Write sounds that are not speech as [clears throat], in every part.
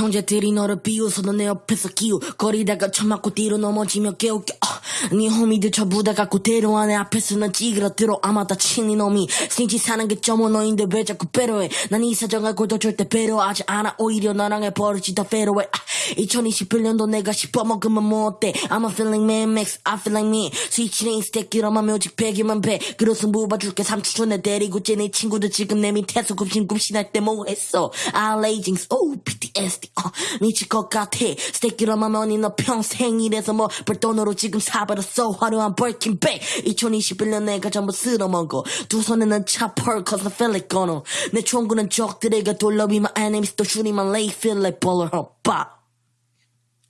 형제들이 너를 비웃어도 내 옆에서 기우 거리다가 쳐맞고 뒤로 넘어지며 깨우겨. 아, 네 호미들 전부 다 갖고 데려와 내 앞에서는 찌그러들어 아마 다 친 이 놈이. 스니치 사는 게 점어 너인데 왜 자꾸 배려해? 난 이 사정을 골도 절대 배려하지 않아. 오히려 너랑의 버릇이 더 배려해. 아, 2021년도 내가 씹어먹으면 뭐 어때? I'm a feeling man max I feel like me. 스위치는 스택기로만 묘직 100이면 100 그릇은 3초 전에 데리고 쟤네 친구들 지금 내 밑에서 굽신굽신할 때 뭐 했어? 알레이징스. 오 PTSD 어, 미칠 것 같아 스택기로만 머니 너 평생 이래서 뭐 벌돈으로 지금 사버렸어 화려한 벌킨백 2021년 내가 전부 쓸어먹어 두 손에는 차펄 cause I feel like gonna 내 총구는 적들에게 돌려비 my enemies 또 슈리만 lay feel like baller 빠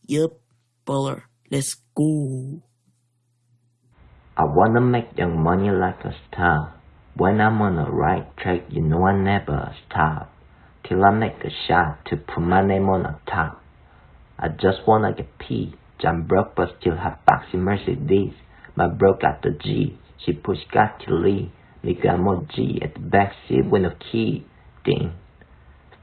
Yup baller let's go I wanna make young money like a star. When I'm on the right track, you know I never stop. Till I make a shot to put my name on the top. I just wanna get P. I'm broke but still have boxy Mercedes. My bro got the G. She push got to lead. Me got more G at the backseat with no key. Ding.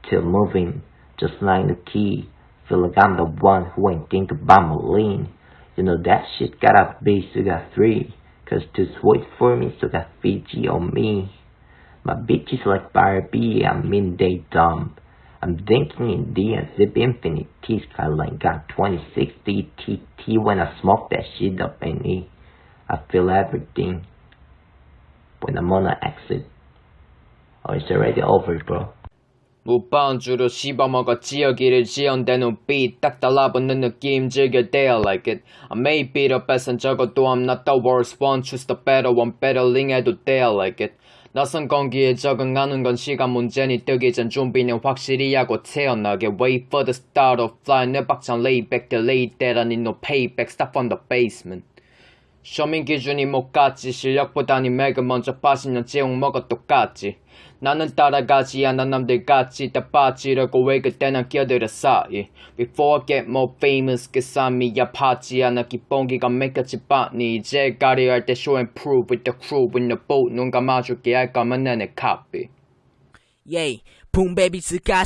Still moving, just like the key. Feel like I'm the one who ain't think about my lean. You know that shit gotta be, so got three. Cause too sweet for me, so got Fiji on me. My bitch is like Barbie, I'm in they dumb. I'm thinking in D and zip infinity skyline got 2060 TT when I smoke that shit up in E. I feel everything when I'm on an exit. Oh, it's already over, bro. 무바운 주로 씹어먹어 지어기를 지연대 눈빛 딱 달라붙는 느낌 즐겨 they like it I may beat up 뺏은 적어도 I'm not the worst one choose the better one battling 해도 they like it 낯선 공기에 적응하는 건 시간 문제니 뜨기 전 준비는 확실히 하고 태어나게 Wait for the start of fly 내 박찬 lay back the lay that I need no payback stop from the basement 쇼민 기준이 못 갔지 실력보다니 맥은 먼저 빠지면 제용 먹어 똑같지 나는 따라가지 않아 남들 같이 다 빠지려고 왜 그때 난 끼어들었어 예. Before I get more famous 그 삶이 아파지 않아 기본기가 맥혔지 뻔히 이제 가려 할 때 show and prove with the crew. With the boat 눈 감아줄게 할 거면 내내 copy. 예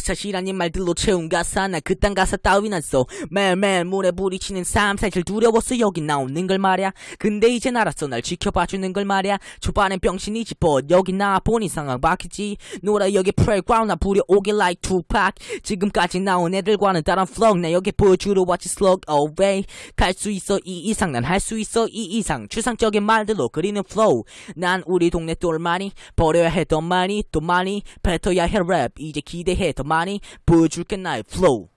사실 아닌 말들로 채운 가사 나 그딴 가사 따윈 안써 매일매일 물에 부딪히는 삶 사실 두려웠어 여기 나오는 걸 말야. 근데 이젠 알았어 날 지켜봐주는 걸 말야. 초반엔 병신이지 but 여기 나보니 상황 바뀌지. 놀아 여기 playground 나 부려오길 like 투팍 지금까지 나온 애들과는 다른 flow 나 여기 보여주러 왔지 slug away. 갈 수 있어 이 이상 난 할 수 있어 이 이상. 추상적인 말들로 그리는 flow 난 우리 동네 똘마니. 버려야 했던 많이 또 많이 뱉어야 해랩 이제 기대해. 더 많이 보여줄게 나의 플로우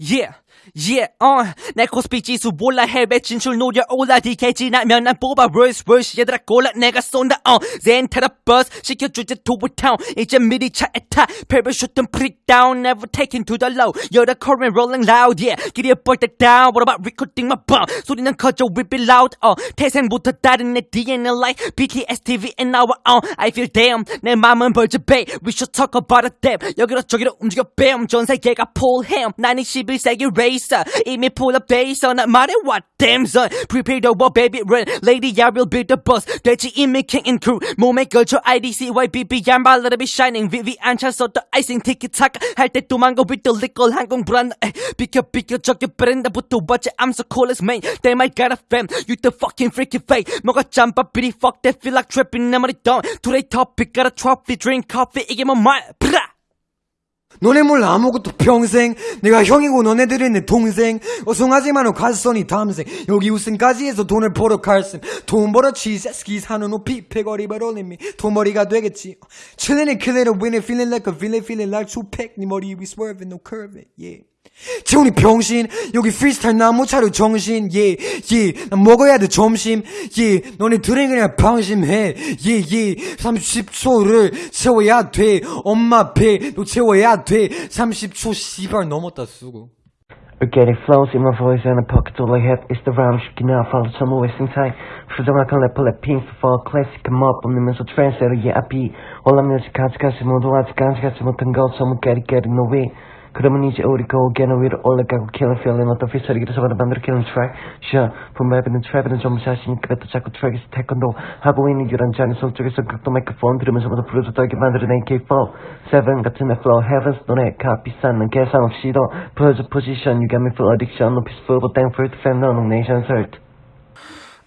Yeah, yeah, uh, 내 코스피 지수 몰라 헬벳 진출 노려 올라 DK 지나면 난 뽑아 verse verse 얘들아 골라 내가 쏜다 uh, 타다 버스 to town 이제 미리 차에 타 슈튼 freak down never taken to the low you're the current rolling loud yeah 길이에 뻘때 down what about recording my bomb 소리는 커져 we be loud uh, 태생부터 다른 내 DNA like BTS TV and now uh, I feel damn 내 맘은 벌집해 we should talk about it damn 여기로 저기로 움직여 bam 전 세계가 폴햄 11 세기 racer 이미 pull up 돼 있어 난 말해 what damn son prepare the war baby run lady I will be the boss 돼지 이미 king and crew 몸에 걸쳐 IDC YBB 양발 let it be shining VV 안 찼어 또 icing 티키타카 할때 도망가 with the liquor 항공 불안 에이, 비켜 비켜 저기 브랜드부터 watch it I'm so cool as man they might got a fam you the fucking freaky fake 뭐가 짬밥 비리 fuck that feel like tripping 내 머리 dumb today topic got a trophy drink coffee 이게 뭐말 브라 너네 몰라 아무것도 평생 내가 형이고 너네들은 내 동생 어송하지만 가슴이 탐생 여기 우승까지 해서 돈을 벌어 갈셈 돈 벌어 치세스키 사는 옷 피패거리 벌어내미. 돈벌이가 되겠지. Chillin' killing a winning feeling like a villain feeling like 투팩 네 머리 위 swerving no curving yeah 재훈이 병신 여기 프리스타일 나무 차려 정신 예예난 먹어야 돼 점심 예 너네들은 그냥 방심해 예 예 30초를 채워야 돼 엄마 배너 채워야 돼 30초 씨발 넘었다 쓰고 Organic flows in my voice and a pocket all I have is the rhyme shaking out follow some wasting time 부정확한 래퍼 랩핑 for classic come up 없으면서 트랜스레터 yeah I be 올라 뮤직 가지 가지 모두 아직 가지 못한 것 소문 깨리 깨리 no way 그러면 이제 우리 고개는 위로 올라가고 killing feeling 어떤 피처리기를 적어도 만들어 killing track sure. 분발비는 트랩이는 전부 자신있게 뱉어 자꾸 트랙에서 태권도 하고 있는 유란 잔이 손쪽에서 각도 마이크폰 들으면서 모두 부르짖 떨게 만들어낸 K4 7 같은 내 flow heavens 너네 값 비싼 난 계산 없이도 보여줘 position you got me full addiction no peaceful but thankful to fan no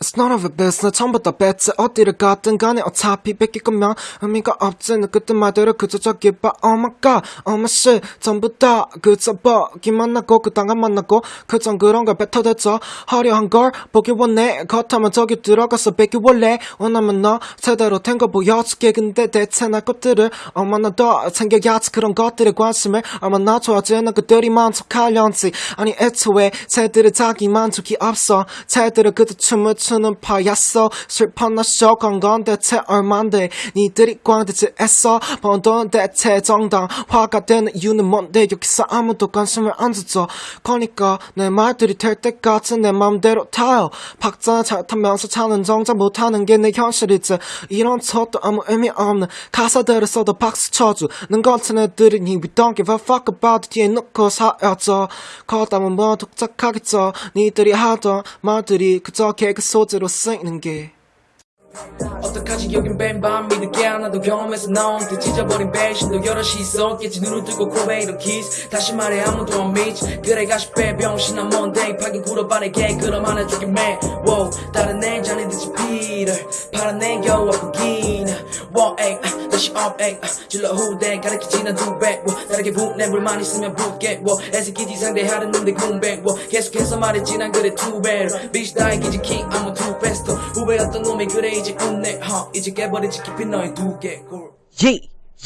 a business 처음부터 뺐지 어디를 가든 간에 어차피 뺏길 거면 의미가 없지 너 그때 말대로 그저 저기 봐 my shit 전부 다 그저 버기 만나고 그 당한 만나고 그전 그런 걸 뱉어댔죠 화려한 걸 보기 원해 겉하면 저기 들어가서 뺏기 원래 원하면 너 제대로 된 거 보여줄게 근데 대체 날 것들을 얼마나 더 챙겨야지 그런 것들에 관심을 얼마나 좋아지는 그들이 만족하려는지 아니 애초에 쟤들은 자기 만족이 없어 쟤들은 그저 춤을 추는 파였어 슬퍼나 쇼건 건 대체 얼만데? 니들이 광대지 애써 번돈 대체 정당 화가 되는 이유는 뭔데? 여기서 아무도 관심을 안 줬죠. 그러니까 내 말들이 될 때까지 내 맘대로 타요. 박자 잘 타면서 차는 정작 못하는 게 내 현실이지. 이런 척도 아무 의미 없는 가사들을 써도 박수 쳐주는 것은 애들이니 We don't give a fuck about 뒤에 놓고 사야죠. 거담은 뭐 독작하겠죠? 니들이 하던 말들이 그저 개그 소 재로 쓰이는 게 어떡하지? 여긴 뱀밤이 늦게 하나도 경험해서 나온 듯 찢어버린 배신도 여럿이 있었겠지. 눈을 뜨고 고베이로 키스 다시 말해 아무도 안 믿지 그래 가시 빼병신한 뭔데 파긴 굴어반에게 그럼 하나 주긴 매. 다른 내 잔에 듯이 피를. 파란 내 겨우 아프긴 wow, 에이, up 에이, 아, 질러 후대 가르치지 난 두배 wow, 다르게 분내 물만 있으면 wow, 애새끼지 상대하는 놈들 군배 wow, 계속해서 말했지 난 그래 두배 비시 나의 기지 킹 I'm a two best 후배였던 놈이 그래 이제 웃네. huh, 이제 깨버리지 깊이 너의 두개 예,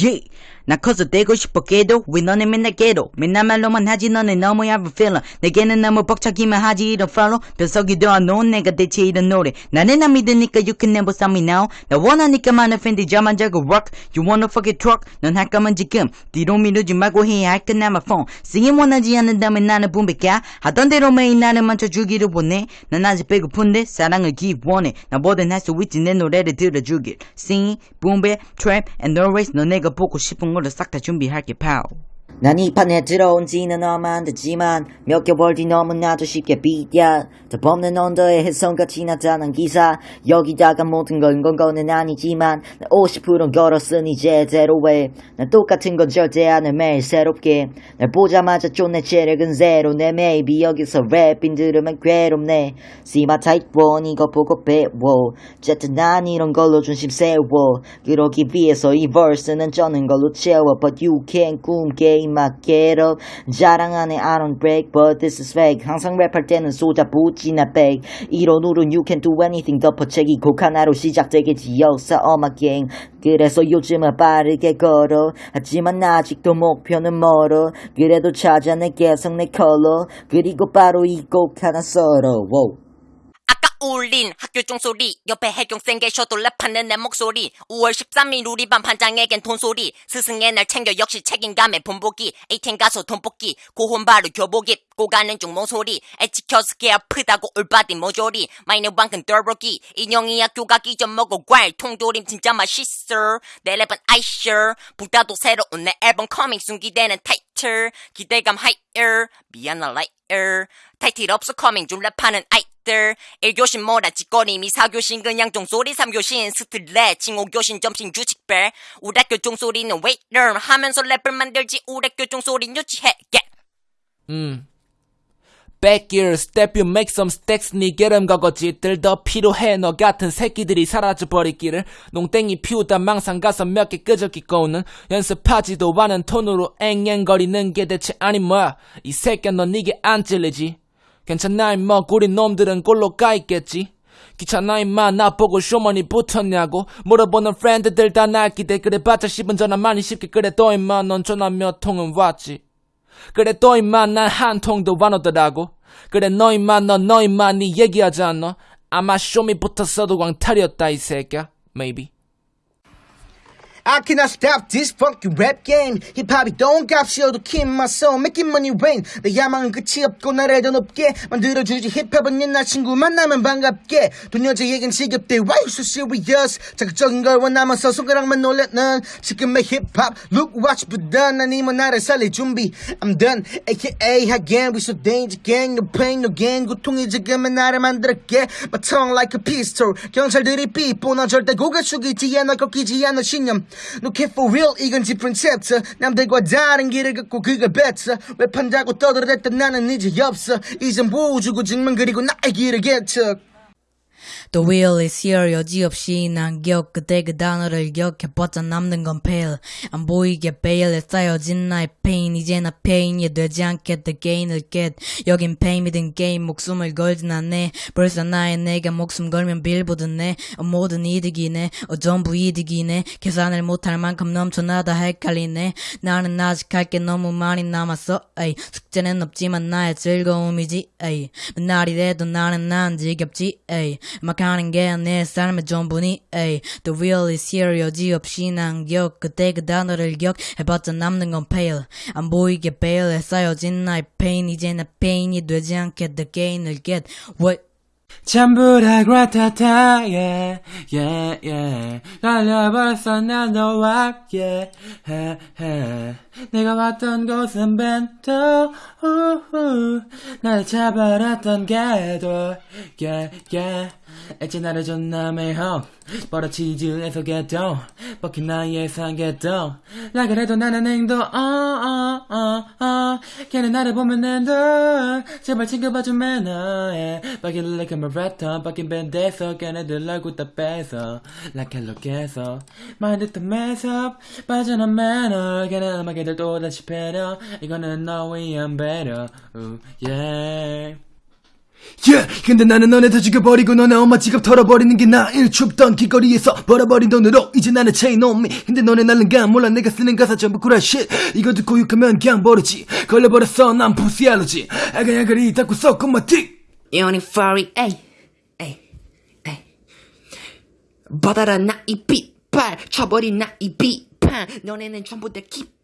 예. 나 커서 되고 싶어 깨도 왜 너네 맨날 깨도 맨날 말로만 하지 너네 너무 have a feeling. 내게는 너무 벅차기만 하지 이런 follow 변석이 되어놓은 내가 대체 이런 노래. 나는 안 믿으니까 you can never stop me now. 나 원하니까 많은 팬들 자만 자고 rock. You wanna fuck it truck. 넌할 거면 지금 뒤로 미루지 말고 해야 할건 남아 phone. singing 원하지 않는다면 나는 분백야 하던 대로 매일 나를 만져주기를 원해. 난 아직 배고픈데 사랑을 기원해. 나 뭐든 할 수 있지. 내 노래를 들어주길. sing boom bap trap and no race 너 내가 보고 싶은 걸로 싹다 준비할게 파우 난 이 판에 들어온 지는 됐지만 몇 개월 뒤 너무나도 쉽게 비야. 덮없는 언더에 햇성같이 나타난 기사. 여기다가 모든 걸건 거는 아니지만 난 50%는 걸었으니 제대로 해 난 똑같은 건 절대 안해 매일 새롭게. 날 보자마자 쫓내 체력은 제로 내 maybe 여기서 랩인 들으면 괴롭네. type one 이거 보고 배워. 어쨌든 난 이런 걸로 중심 세워. 그러기 위해서 이 verse는 쩌는 걸로 채워. But you can't 꿈깨 임마 get up 자랑하네 I don't break but this is fake. 항상 랩할 때는 쏟아 붓지나 백 이런 울은 you can do anything. 덮어채기 곡 하나로 시작되겠지. 역사 gang 그래서 요즘은 빠르게 걸어. 하지만 아직도 목표는 멀어. 그래도 찾아내 계속 내 컬러. 그리고 바로 이 곡 하나 썰어. Wow. 울린 학교 종소리 옆에 해경생 계셔도 랩하는 내 목소리. 5월 13일 우리 반 반장에겐 돈소리. 스승의 날 챙겨 역시 책임감에 본보기. ATM 가서 돈 뽑기. 고혼 바로 교복 입고 가는 중 몽소리. 애 지켜서 개 아프다고 all body 모조리. 마이너 방금 떨보기. 인형이 학교 가 기 전 먹어 과일 통조림. 진짜 맛있어. 내 랩은 아이셔. 보다도 새로운 내 앨범 coming soon 기대는 타이틀. 기대감 higher 미안 난 liar 타이틀 없어 coming. 중 랩하는 아이 들. 1교신 몰아치거림이 4교신 그냥 종소리 3교신 스트레칭 5교신 점심 우리 학교 종소리는 웨이터 하면서 랩을 만들지 우리 학교 종소리는 유치해 yeah. 음. Back gear, step you make some stacks 네 게름 거거짓들 더 필요해 너 같은 새끼들이 사라져버리기를. 농땡이 피우다 망상 가서 몇 개 끄적이고는. 연습하지도 않은 톤으로 앵앵거리는 게 대체 아니 뭐야. 이 새끼야 넌 니게 안 찔리지 괜찮아 임마? 구린 놈들은 꼴로 까있겠지? 귀찮아 임마? 나보고 쇼미 붙었냐고? 물어보는 friend들 다 날 기대. 그래 봤자 10분 전화 많이 쉽게. 그래 또 임마 넌 전화 몇 통은 왔지? 그래 또 임마 난 한 통도 안 오더라고. 그래 너 임마 너너 임마 니 얘기하지 않너 아마 쇼미 붙었어도 광탈이었다 이 새끼야. Maybe I cannot stop this funky rap game 힙합이 똥값이어도 keep my soul making money rain 내 야망은 끝이 없고 나를 더 높게 만들어주지 힙합은 옛날 친구 만나면 반갑게 돈 여자에겐 지겹대 Why you so serious 자극적인 걸 원하면서 손가락만 놀렸는 지금의 힙합 Look watch 보다 난 이만 나를 살릴 준비 I'm done aka again we so danger gang no pain no gain 고통이 지금의 나를 만들었게 My tongue like a pistol 경찰들이 삐뽀 나 절대 고개 숙이지 않아 꺾이지 않아 신념 No care for real 이건 different chapter 남들과 다른 길을 걷고 그걸 왜 판다고 떠들었던 나는 이제 없어. 이젠 보여주고 증명 그리고 나의 길을 개척 The wheel is here 여지없이 난 기억 그때 그 단어를 기억해봤자 남는 건 pale 안 보이게 베일에 쌓여진 나의 pain. 이제 나 pain이 되지 않게 the gain을 get. 여긴 pain이든 게임 목숨을 걸진 않네. 벌써 나의 내가 목숨 걸면 빌보드네. 어, 모든 이득이네. 어, 전부 이득이네. 계산을 못할 만큼 넘쳐나다 헷갈리네. 나는 아직 할 게 너무 많이 남았어. 에이 숙제는 없지만 나의 즐거움이지. 에이 맨날이 돼도 나는 난 지겹지. 에이 막 하는 게 내 삶의 전부니? 에이 The real is here 여지 없이 난 기억 그때 그 단어를 기억해봤자 남는 건 pale 안 보이게 베일에 쌓여진 나의 pain. 이제 나 pain이 되지 않게 the gain을 get what 다 그렇다 yeah yeah yeah 갈려버렸어 난 너와 yeah he, he. 내가 왔던 곳은 벤토 우후. 날 잡아놨던 게도 yeah yeah 이제 나를 존나 매혹 버릇치즈에서 개똥 먹힌 나의 상개똥 나 그래도 나는 행동 어어어어 걔는 나를 보면 nen도 제발 챙겨봐줘 매너 yeah. 바퀴를 like marathon 바뀐 밴드에서 걔네들 얼굴 다 hello 계속 마인드 또 매섭 빠져난 매너 걔네 음악애들 또다시 패려 이거는 너 위한 배려 Ooh, yeah. Yeah, 근데 나는 너네들 죽여버리고 너네 엄마 지갑 털어버리는 게 나일 춥던 길거리에서 벌어버린 돈으로 이제 나는 on me. 근데 너네 날는가 몰라 내가 쓰는 가사 전부 구라 shit. 이거 듣고 욕하면 그냥 버리지. 걸려버렸어 난 pussy allergy 아가야가리 닦고 썩고 my dick 유니파리 에이 에이 에이. 받아라 나이 빛발 쳐버린 나이 비판 너네는 전부 다 깃발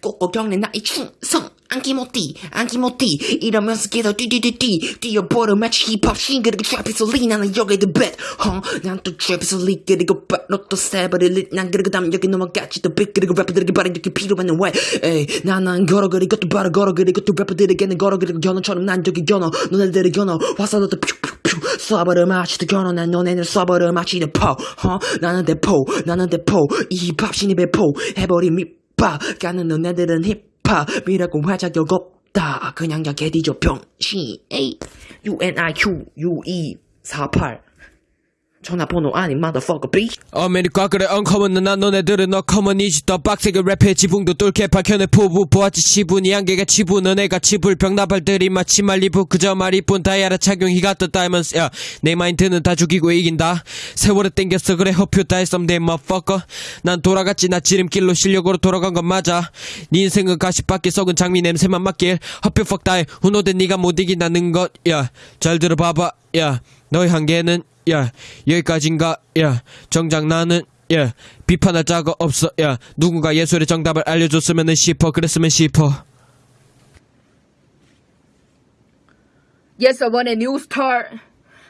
꼭꼭 겪는 나의 충성. 안기 못띠 안기 못띠. 이러면서 계속 뛰뛰뛰뛰 뛰어버려 마치 힙합 싱그럽게 트랩에서 리 나는 여기 the bet 난또 트랩에서 리 그리고 너또 세버리 난 그리고 다음 여기 넘어갔지 또빅 그리고 래퍼들에게 바른 여기 필요한 왜 에이 나난 걸어 그리고 또 바로 걸어 그리고 또 래퍼들에게는 걸어 그리고 견어처럼 난 저기 견어. 너네들이 견어. 와서 너도 퓨퓨퓨. 쏴버려 마치도 견어. 난 너네들 쏴버려 마치도 포 어? 나는 대포 나는 대포. 이 힙합 신이 배포. 해버린 밑 밥 가는 너네들은 힙합이라고 할 자격 없다. 그냥 야 개디죠 병신. 에이. UNIQ 6248 전화번호 아닌 motherfucker bitch. 아메리카 그래 언커먼은 난 너네들은 어커먼이지 더 빡세게 랩해. 지붕도 뚫게 박혀내 포부 보았지. 지분이 한계가 지분 너네가 지불 병 나발들이 마치 말리부. 그저 말이뿐 다이아라 착용 히가 더 다이먼스 야내 마인드는 다 죽이고 이긴다. 세월에 땡겼어 그래 허표 다 했음 내 motherfucker. 난 돌아갔지 나 지름길로 실력으로 돌아간 건 맞아. 네 인생은 가시밭길 썩은 장미 냄새만 맡길. 허표 fuck 다이 훈호된 네가 못 이긴다는 것야잘 들어봐봐. 야 너의 한계는 야 여기까지인가? 야 정작 나는 야 비판할 자가 없어. 야 누군가 예술의 정답을 알려줬으면 싶어. 그랬으면 싶어. 예서원의 뉴스타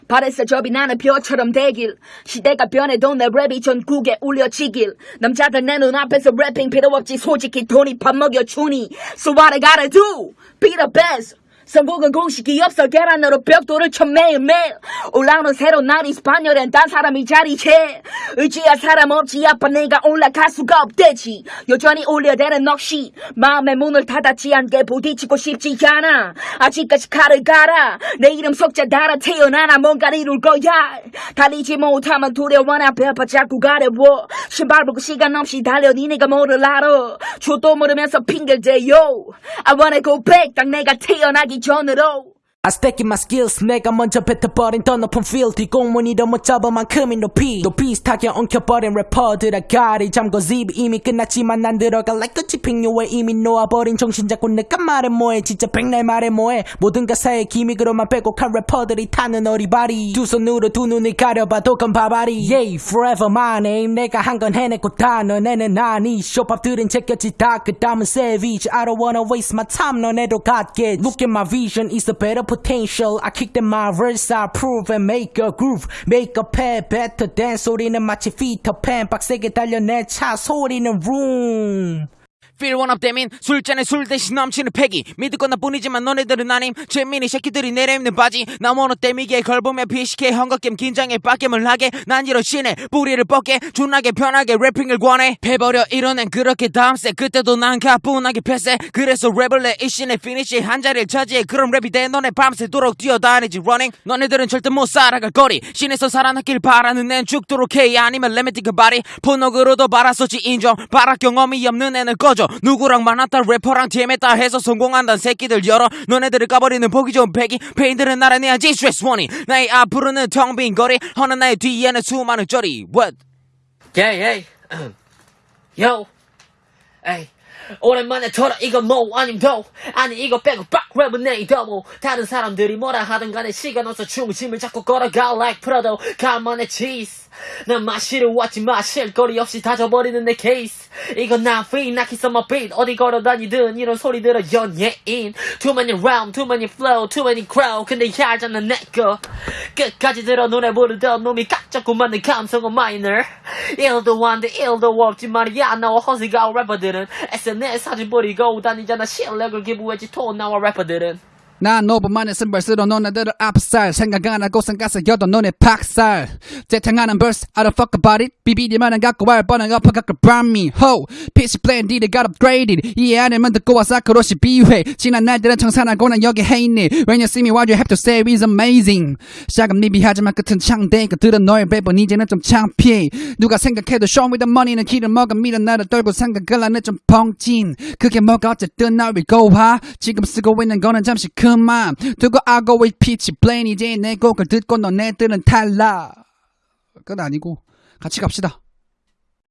발에서 접이 나는 벼처럼 되길. 시대가 변해도 내 랩이 전국에 울려지길. 남자들 내 눈앞에서 래핑 필요 없지. 솔직히 돈이 밥 먹여주니. So what I gotta do? Be the best 성공은 공식이 없어 계란으로 벽돌을 쳐 매일매일. 올라오는 새로운 날이 스파녀는 딴 사람이 자리채. 의지할 사람 없지 아빠 내가 올라갈 수가 없대지. 여전히 올려대는 넋이 마음의 문을 닫았지 않게 부딪히고 싶지 않아. 아직까지 칼을 갈아. 내 이름 속자 달아 태어나나 뭔가를 이룰 거야. 달리지 못하면 두려워나 배아파 자꾸 가려워. 신발 벗고 시간 없이 달려 니네가 뭐를 알아. 저도 모르면서 핑계대요. I wanna go back. 딱 내가 태어나기 전으로 I stack in my skills 내가 먼저 뱉어버린 더 높은 feel 뒷공문이 못 잡을 만큼의 높이 또 비슷하게 엉켜버린 래퍼들아 가리. 잠궈 zip 이미 끝났지만 난 like a 집행유에 이미 놓아버린 정신. 잡고 내가 말해 뭐해 진짜 백날 말해 뭐해. 모든 가사에 기믹으로만 빼곡한 래퍼들이 타는 어리바리. 두 손으로 두 눈을 가려봐도 건 바바리. Yeah forever my name 내가 한 건 해냈고 다 너네는 아니. 쇼팝들은 제꼈지 다 그 다음은 savage. I don't wanna waste my time 너네도 갖게 Look at my vision it's a better potential I kick them my verse I prove and make a groove make a pad better than 소리는 마치 피터팬 빡세게 달려 내 차 소리는 room Feel one up 대민 술잔에 술 대신 넘치는 패기. 믿을 건 나뿐이지만 너네들은 아님. 재민이 새끼들이 내려입는 바지. 나 원어 때미게 걸보며 비식해. 헝거겜 긴장에 빡겜을 하게. 난 이런 신의 뿌리를 뻗게. 존나게 편하게 래핑을 권해. 패버려 이뤄낸 그렇게 다음세. 그때도 난 가뿐하게 패세. 그래서 랩을 내 이 신의 피니시 한 자리를 차지해. 그런 랩이 돼. 너네 밤새도록 뛰어다니지. Running. 너네들은 절대 못 살아갈 거리. 신에서 살아났길 바라는 앤 죽도록 해. 아니면 레메티 그 바리 본업으로도 바라서지 인정. 바라 경험이 없는 애는 꺼져 누구랑 만났다 래퍼랑 TM했다 해서 성공한다는 새끼들 열어 너네들을 까버리는 보기 좋은 패기 페인들은 날아내야지 스트레스 원이 나의 앞으로는 텅 빈 거리 허나 나의 뒤에는 수많은 쩌리 What? Yeah, yeah. [clears throat] Yo. 에이. 오랜만에 돌아 이거 뭐 아님 도? 아니 이거 빼고 빡 랩은 내이도. 뭐 다른 사람들이 뭐라 하든 간에 시간 없어 중심을 잡고 걸어가. Like 프라도 간만에 cheese. 난 마시러 왔지 마실 거리 없이 다져버리는 내 케이스 이건 나 free 나 kiss on my beat 어디 걸어다니든 이런 소리 들어 연예인 Too many round too many flow too many crowd. 근데 얄잖아 내거. 끝까지 들어 노래 부르던 놈이 깍 잡고 만든 감성은 minor. 일도 안돼 일도 없지 말이야 나와 허세가 래퍼들은 SNS 사진 버리고 다니잖아. 실력을 기부했지 톤 나와 래퍼들은 난 5분만에 쓴벌스로 너네들을 압살. 생각 안 하고 생각서 여도 너네 박살. 재탕하는 벌스 I don't fuck about it. 비비리만은 갖고 와 뻔한 엎어 갖고 me. Ho pitch blended got upgraded. 이해 안 하면 듣고 와 사크로시 비회. 지난 날들은 청산하고 난 여기 해있네. When you see me what you have to say is amazing. 샤금 니비하지만 끝은 창대. 그들은 너의 랩은 이제는 좀 창피해. 누가 생각해도 show me the money는 길을 먹어 미련 나를 떨고 생각을 안해 좀 펑진 그게 뭐가 어쨌든 날 위고하 지금 쓰고 있는 거는 잠시 그만 두고 알고 with pitch blend 이제 내 곡을 듣고 너네들은 탈락 끝 아니고 같이 갑시다